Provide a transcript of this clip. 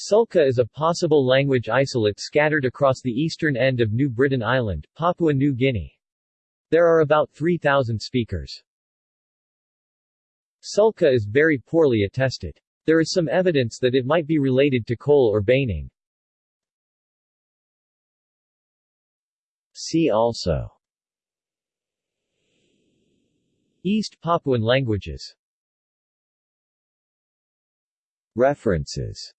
Sulka is a possible language isolate scattered across the eastern end of New Britain Island, Papua New Guinea. There are about 3,000 speakers. Sulka is very poorly attested. There is some evidence that it might be related to Kol or Baining. See also East Papuan languages References